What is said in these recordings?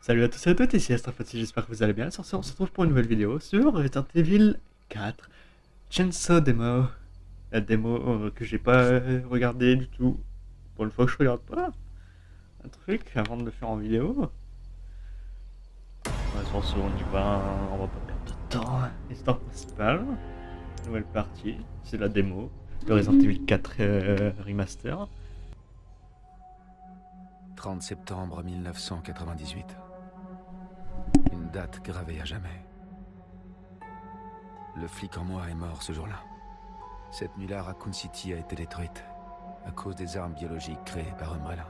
Salut à tous et à toutes, ici Astrafati, j'espère que vous allez bien. Sur ce, on se retrouve pour une nouvelle vidéo sur Resident Evil 4 Chainsaw Demo. La démo euh, que j'ai pas euh, regardé du tout. Pour une fois que je regarde pas un truc avant de le faire en vidéo. Attention, on y va, on va pas perdre de temps. Histoire principale, nouvelle partie, c'est la démo de Resident Evil 4 euh, Remaster. 30 septembre 1998. Date gravée à jamais. Le flic en moi est mort ce jour-là. Cette nuit-là, Raccoon City a été détruite à cause des armes biologiques créées par Umbrella.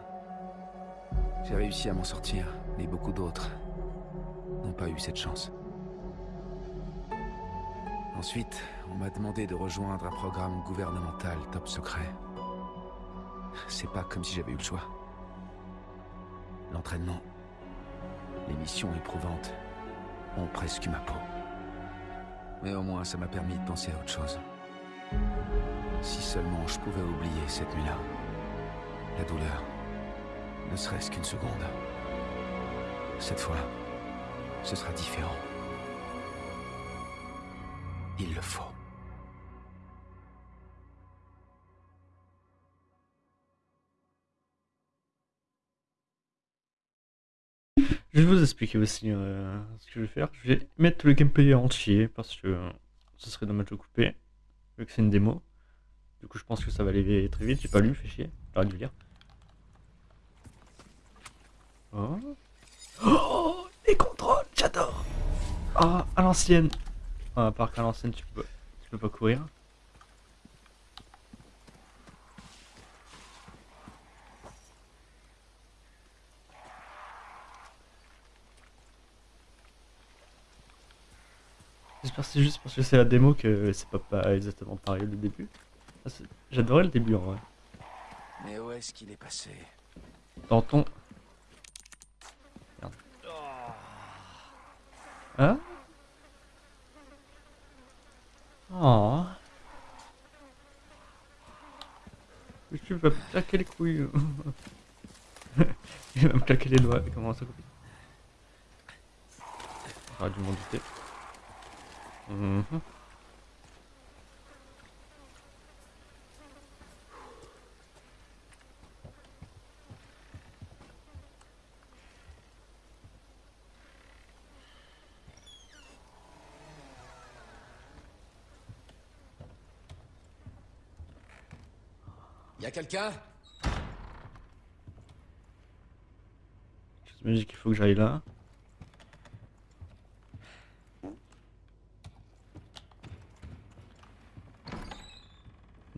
J'ai réussi à m'en sortir, mais beaucoup d'autres n'ont pas eu cette chance. Ensuite, on m'a demandé de rejoindre un programme gouvernemental top secret. C'est pas comme si j'avais eu le choix. L'entraînement, les missions éprouvantes presque ma peau. Mais au moins, ça m'a permis de penser à autre chose. Si seulement je pouvais oublier cette nuit-là. La douleur. Ne serait-ce qu'une seconde. Cette fois, ce sera différent. Il le faut. Expliquer aussi euh, ce que je vais faire. Je vais mettre le gameplay entier parce que euh, ce serait dommage de couper, vu que c'est une démo. Du coup, je pense que ça va aller très vite. J'ai pas lu, fait chier. Dû lire. Oh. oh Les contrôles, j'adore Ah, à l'ancienne ah, À part qu'à l'ancienne, tu peux, tu peux pas courir. C'est juste parce que c'est la démo que c'est pas, pas exactement pareil le début. J'adorais le début en vrai. Mais où est-ce qu'il est passé? Dans ton... Merde. Hein? Oh. Mais tu vas me claquer les couilles. Il va me claquer les doigts. Comment ça coupe J'aurais dû m'en douter. Mhm. Y a quelqu'un dis qu'il faut que j'aille là.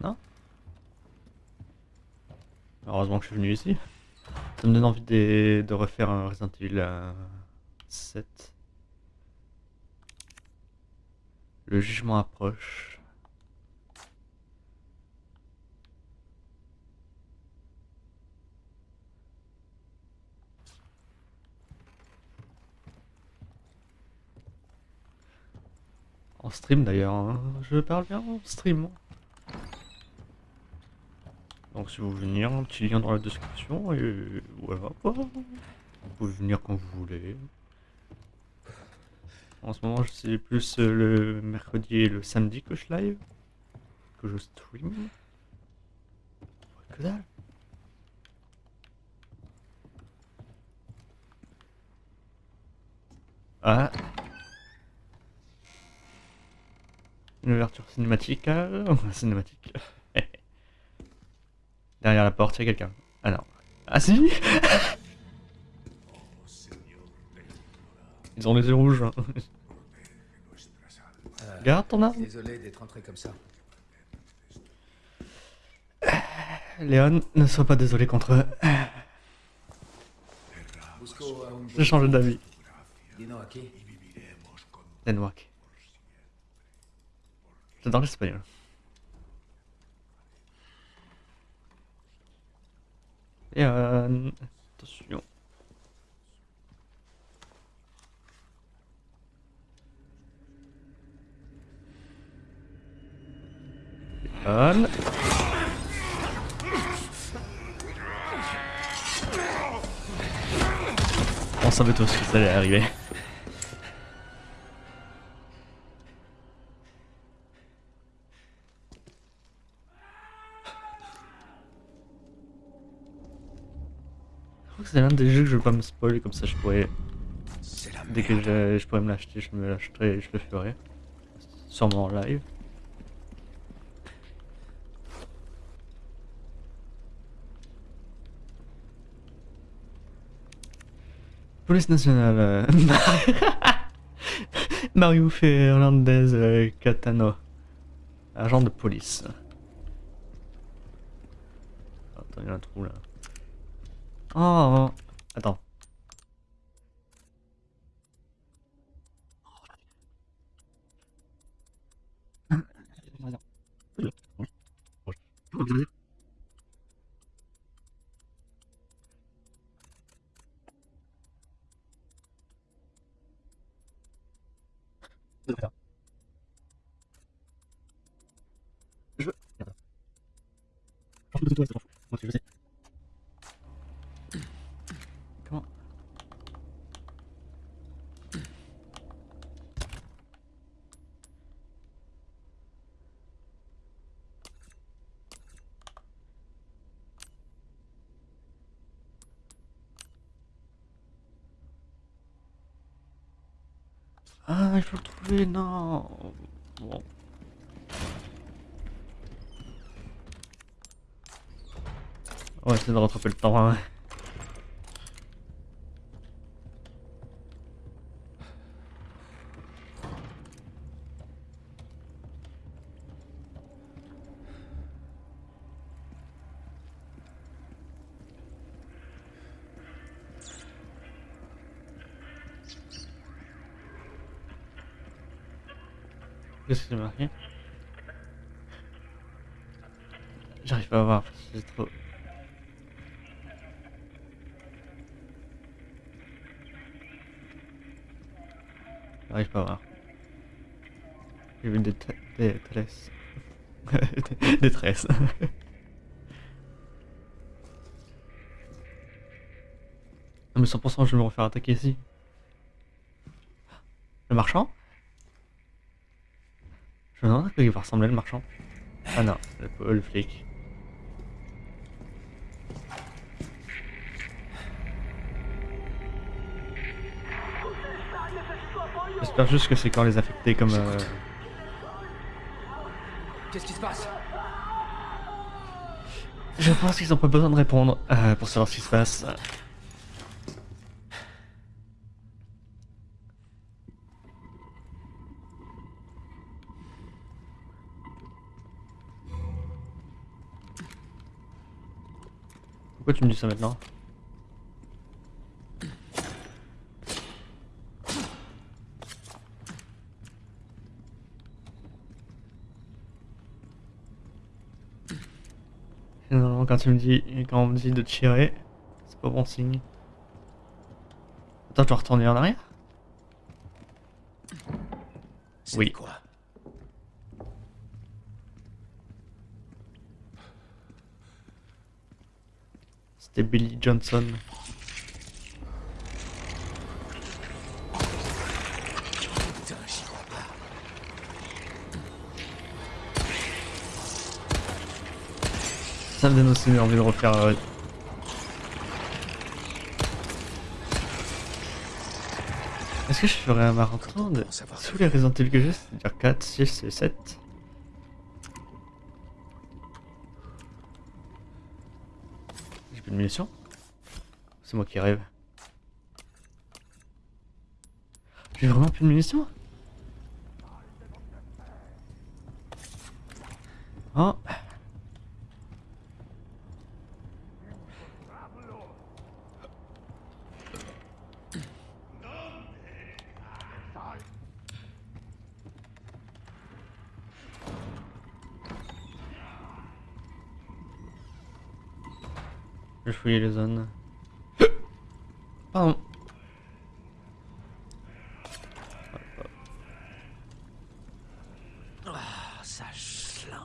Non Heureusement je suis venu ici. Ça me donne envie de, de refaire un Resident Evil 7. Le jugement approche. En stream d'ailleurs, hein. je parle bien en stream. Si vous venir, un petit lien dans la description et voilà. Vous pouvez venir quand vous voulez. En ce moment c'est plus le mercredi et le samedi que je live. Que je stream. Que dalle. Ah Une ouverture cinématique. Euh, cinématique. Derrière la porte, il y a quelqu'un. Ah non. Ah si Ils ont les yeux rouges. Hein. Garde ton arme. Désolé d'être entré comme ça. Léon, ne sois pas désolé contre eux. J'ai changé d'avis. Denwak. J'adore l'espagnol. Et euh, attention. Léon. On savait tous que ça allait arriver. Crois que c'est l'un des jeux que je veux pas me spoiler, comme ça je pourrais. La Dès que je, je pourrais me l'acheter, je me l'achèterai et je le ferai. Sûrement en live. Police nationale. euh, Mario Fernandez euh, Catano. Agent de police. Attends, il y a un trou là. Oh, attends. Je veux. Comment Ah, trouver, non. Bon. On va essayer de rattraper le temps. hein. Qu'est-ce que c'est marqué J'arrive pas à voir, c'est trop... J'arrive pas à voir. J'ai vu des tresses. Des tresses. Non mais 100% je vais me refaire attaquer ici. Le marchand? Je me demande à quoi il va ressembler le marchand. Ah non, le, le flic. J'espère juste que c'est quand les affectés comme... euh, Qu'est-ce qui se passe? Je pense qu'ils ont pas besoin de répondre euh, pour savoir ce qui se passe. Pourquoi tu me dis ça maintenant Non, quand tu me dis, quand on me dit de tirer, c'est pas bon signe. Attends, je dois retourner en arrière Oui. quoi? C'était Billy Johnson. Ça me donne aussi envie de refaire. euh, Est-ce que je ferais un marathon de tous les Resident que j'ai, c'est-à-dire 4, 6 et 7 J'ai plus de C'est moi qui rêve. J'ai vraiment plus de munitions Oh Je fouille les zones. Pardon. Ah, ça schlingue.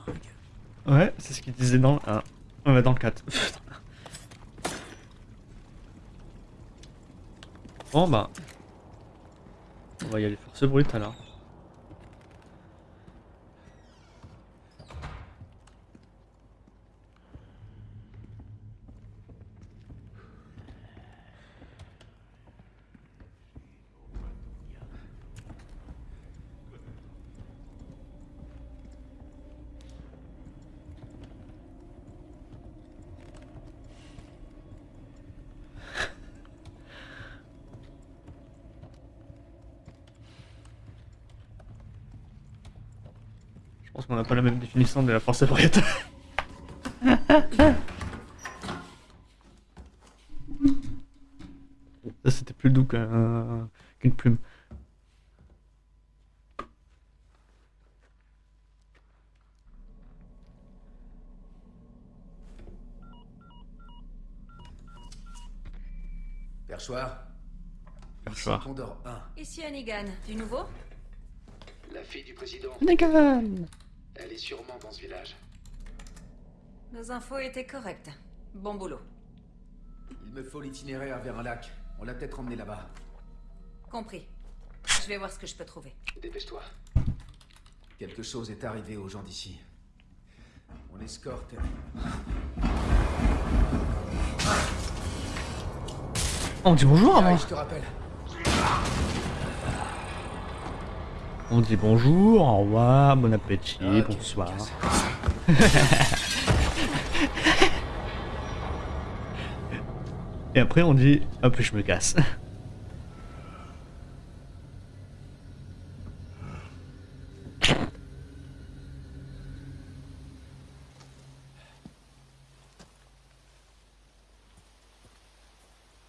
Ouais, c'est ce qu'il disait dans le 1. Ouais, dans le 4. Bon bah. On va y aller force brute alors. Pense qu'on n'a pas la même définition de la force brute. Ça c'était plus doux qu'un- qu'une plume. Perchoir Perchoir. Ici Condor 1. Ici Hannigan, du nouveau? La fille du président, Negan sûrement dans ce village. Nos infos étaient correctes. Bon boulot. Il me faut l'itinéraire vers un lac. On l'a peut-être emmené là-bas. Compris. Je vais voir ce que je peux trouver. Dépêche-toi. Quelque chose est arrivé aux gens d'ici. On escorte. On dit bonjour avant. Allez, je te rappelle. On dit bonjour, au revoir, bon appétit, Ok, bonsoir. Et après on dit hop je me casse.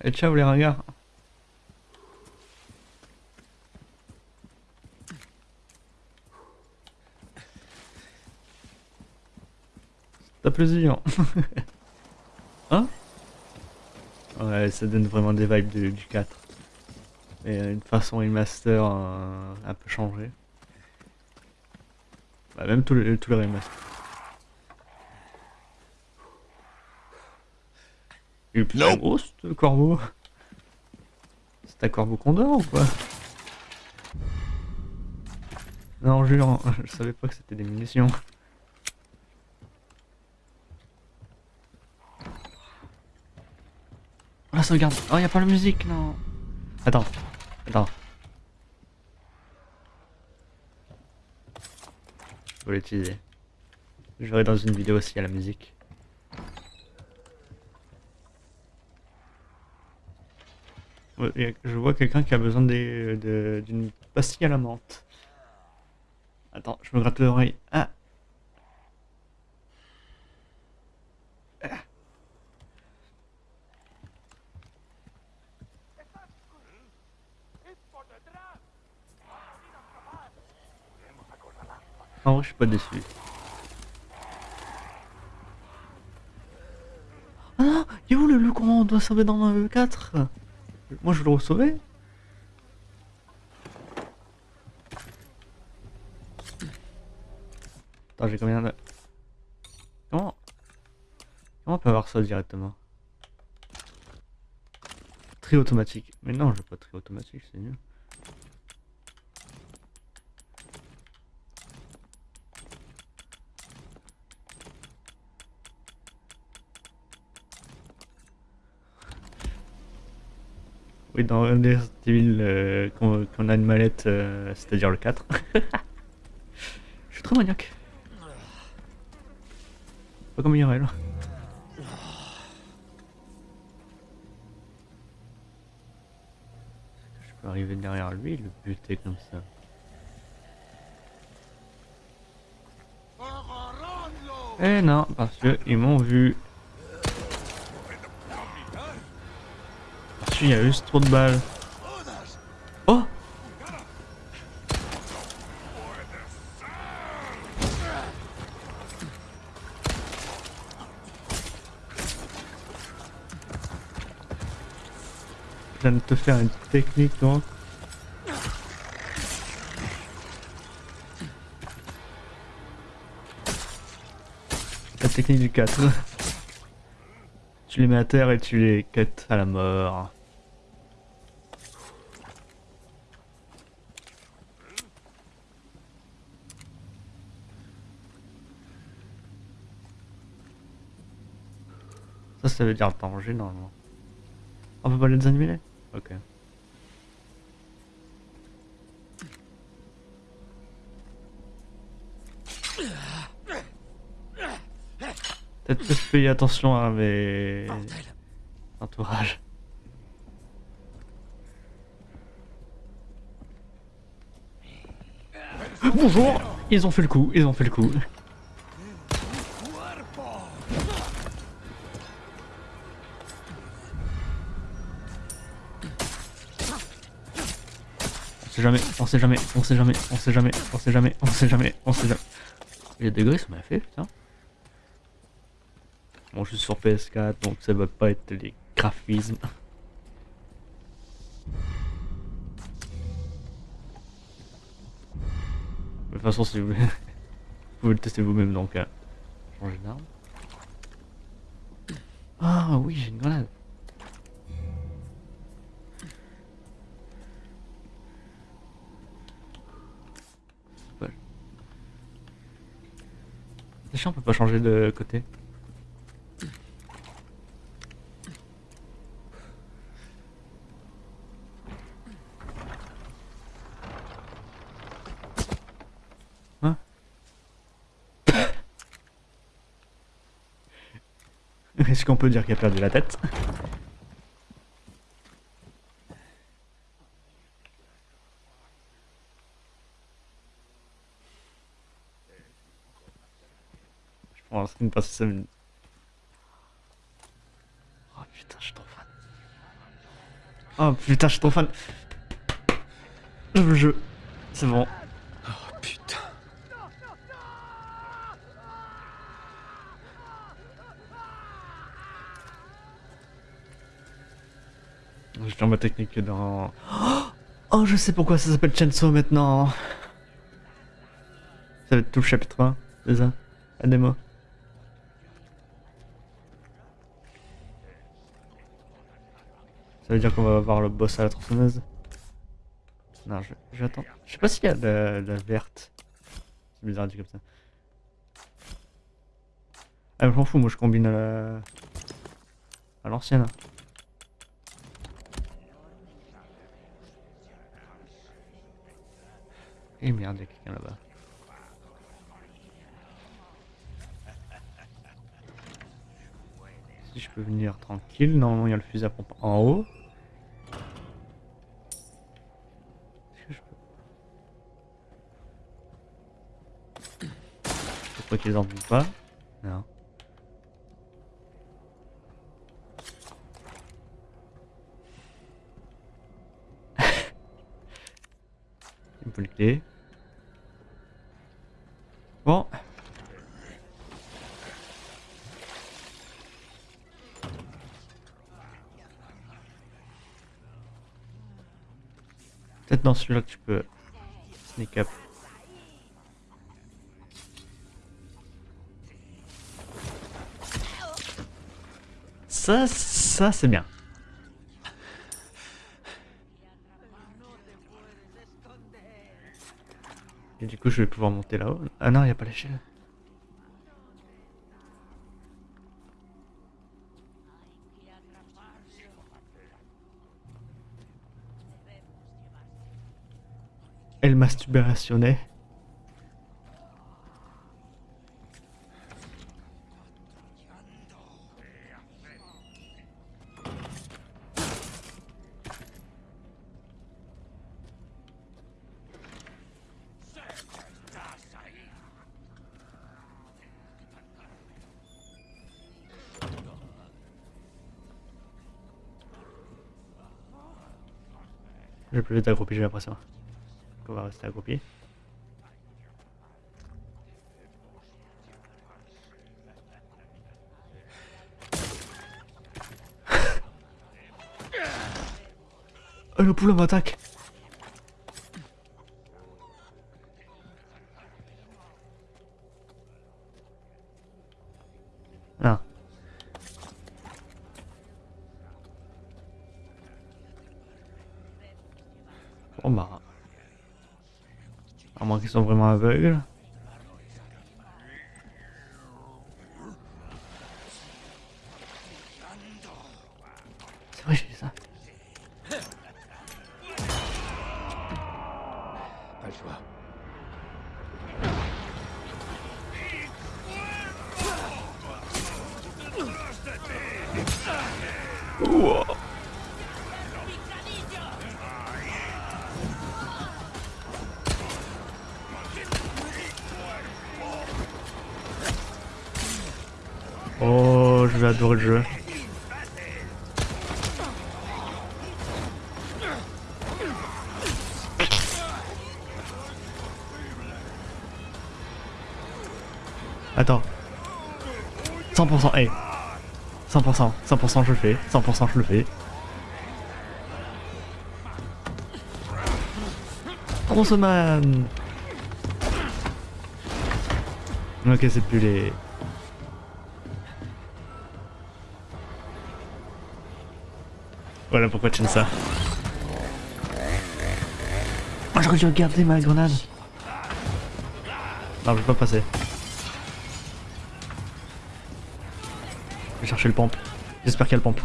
Et ciao les ringards. T'as plaisir. hein Ouais, ça donne vraiment des vibes du, du 4. Et euh, une façon remaster euh, un peu changée. Bah, même tous les, tous les remasters. Il est gros ce corbeau. C'est un corbeau condor ou quoi? Non, jure, je savais pas que c'était des munitions. Oh la Oh y'a pas la musique non Attends, attends. Je vais l'utiliser. Je verrai dans une vidéo s'il y a la musique. Y a- Je vois quelqu'un qui a besoin d'une pastille à la menthe. Attends, je me gratte l'oreille. Ah Vrai, je suis pas déçu. Ah non, il est où le loup qu'on doit sauver dans le 4 Moi je veux le sauver. Attends, j'ai combien de... Comment Comment on peut avoir ça directement? Tri automatique. Mais non, je veux pas tri automatique, c'est mieux. Oui, dans Resident Evil, euh, qu'on a une mallette, euh, c'est-à-dire le 4. Je suis trop maniaque. Pas comme IRL. Je peux arriver derrière lui et le buter comme ça. Eh non, parce que ils m'ont vu. Qu'il y a juste trop de balles. Oh Je viens de te faire une technique donc. La technique du 4. tu les mets à terre et tu les cut à la mort. Ça, ça veut dire danger normalement. On peut pas les annuler Ok. Peut-être que je fais attention à mes entourages. Bonjour Ils ont fait le coup, ils ont fait le coup. Sait jamais, on sait jamais, on sait jamais, on sait jamais, on sait jamais, on sait jamais, on sait jamais. Les degrés, ça m'a fait, putain. Bon, je suis sur PS4, donc ça va pas être les graphismes. De toute façon, si vous voulez, vous pouvez le tester vous-même, donc euh, changer d'arme. Ah oui, j'ai une grenade. C'est on peut pas changer de côté. Hein Est-ce qu'on peut dire qu'il a perdu la tête Je Oh putain, je suis trop fan. Oh putain, je suis trop fan. Le jeu. C'est bon. Oh putain. Je dans ma technique dans... Oh, je sais pourquoi ça s'appelle Chainsaw maintenant. Ça va être tout le chapitre 1, c'est ça? La démo. Ça veut dire qu'on va avoir le boss à la tronçonneuse Non, je, je vais. Je sais pas s'il y a la, la verte. C'est bizarre dit comme ça. Ah, je m'en fous, moi je combine à la... à l'ancienne. Et merde, il y a quelqu'un là-bas. Si je peux venir tranquille, normalement il y a le fusil à pompe en haut. Est-ce que je peux... Je crois qu'ils en font pas. Non. Une bonne clé. Bon. Peut-être dans celui-là que tu peux sneak up. Ça, ça c'est bien. Et du coup, je vais pouvoir monter là-haut. Ah non, il n'y a pas l'échelle. El masturbatione. Plus vite accroupi, j'ai l'impression. On va rester accroupi. oh le poulain m'attaque Ah. Bon bah... À moins qu'ils soient vraiment aveugles. Adorer le jeu. Attends. 100%, hey. 100%, 100% je le fais, 100% je le fais. Trosseman Ok, c'est plus les... Voilà pourquoi tu aimes ça. Oh, j'aurais dû garder ma grenade. Non, je peux pas passer. Je vais chercher le pompe. J'espère qu'il y a le pompe.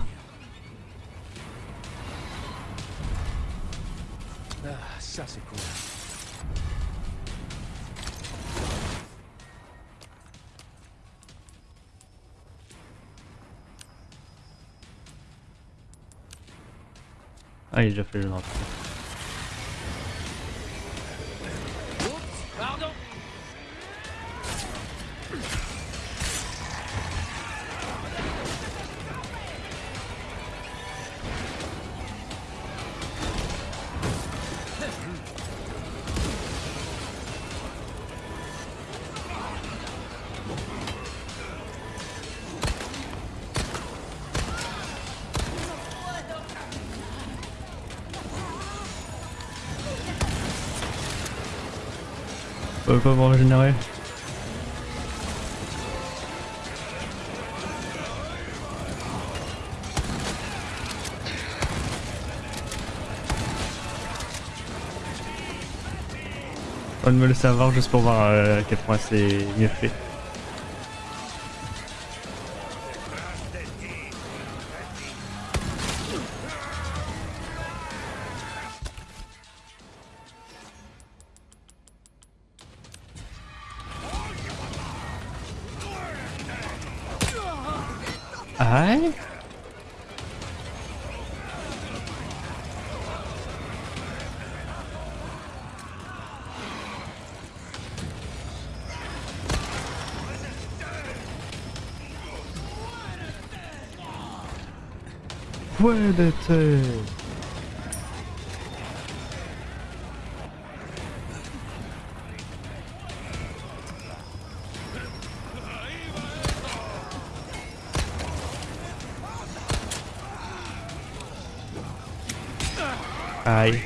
Ah, il est déjà On peut pas me régénérer. On me le savoir juste pour voir euh, à quel point c'est mieux fait. Aïe.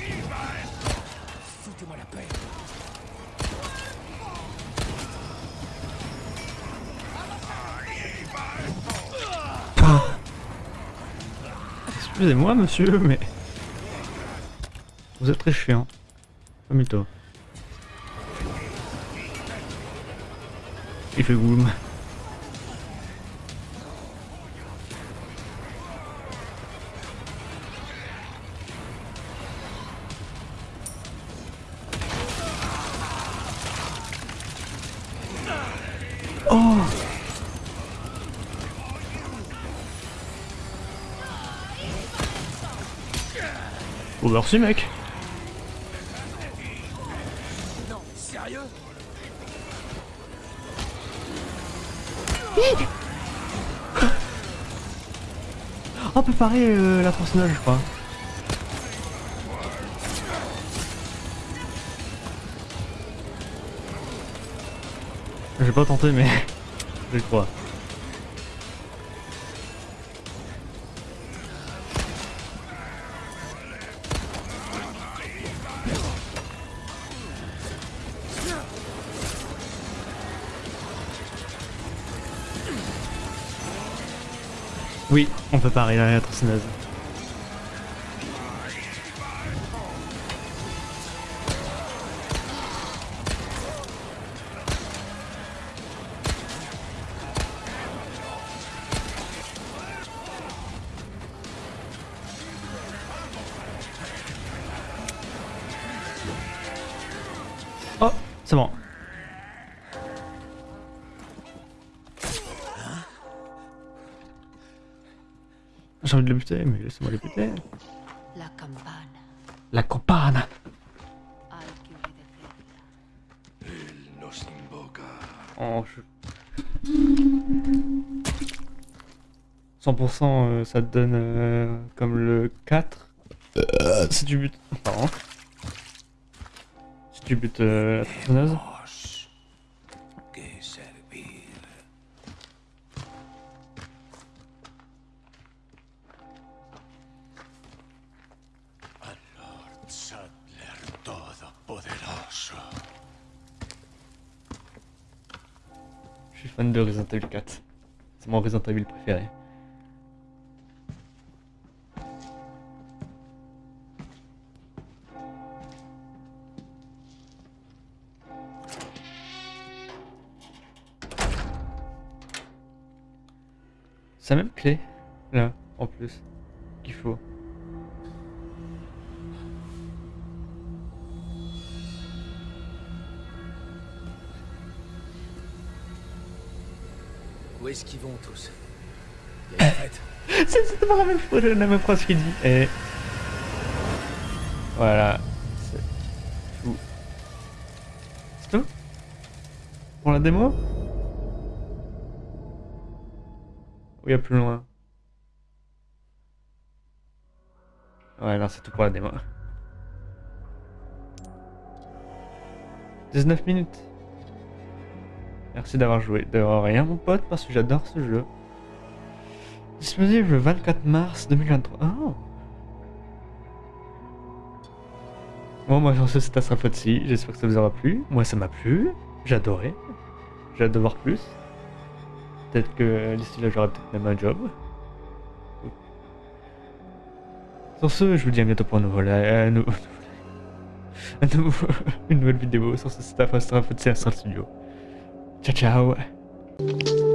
Excusez-moi, monsieur, mais... Vous êtes très chiant. Mytho. Il fait boum. Merci mec Non, sérieux parer euh, la personnage je crois. J'ai pas tenté mais je crois. Oui, on peut parer la tronçonneuse. Oh, c'est bon. J'ai envie de le buter, mais laissez-moi le buter. La campana. La invoca. Oh, je... 100% euh, ça te donne euh, comme le 4. Euh, si tu butes... Pardon. Si tu butes euh, la tronçonneuse. Je suis fan de Resident Evil 4. C'est mon Resident Evil préféré. C'est la même clé, là, en plus, qu'il faut. Où est-ce qu'ils vont tous? Fête. C'est pas la même, la même phrase qu'il dit. Et voilà. C'est tout. C'est tout Pour la démo? Ou il y a plus loin Ouais, non, c'est tout pour la démo. 19 minutes. Merci d'avoir joué. De rien, mon pote, parce que j'adore ce jeu. Disponible le 24 mars 2023. Oh. Bon, moi, j'en sais c'est ce ci J'espère que ça vous aura plu. Moi, ça m'a plu. Adoré. J'ai hâte de voir plus. Peut-être que d'ici là, j'aurai peut-être même un job. Sur ce, je vous dis à bientôt pour un nouveau live. nou- un nouveau- une nouvelle vidéo. Sur ce, c'était Astral Studio. Ciao, ciao.